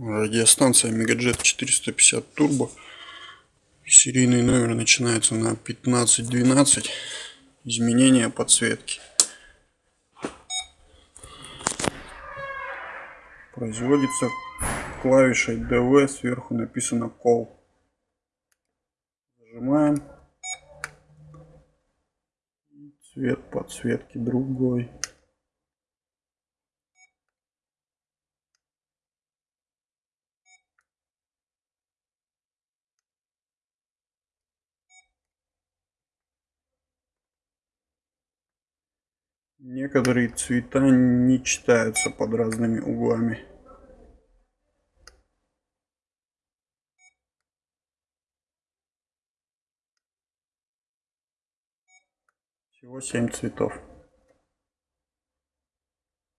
Радиостанция Мегаджет 450 Турбо. Серийный номер начинается на 1512. Изменение подсветки. Производится клавишей DV, сверху написано Call. Зажимаем. Цвет подсветки другой. Некоторые цвета не читаются под разными углами. Всего семь цветов.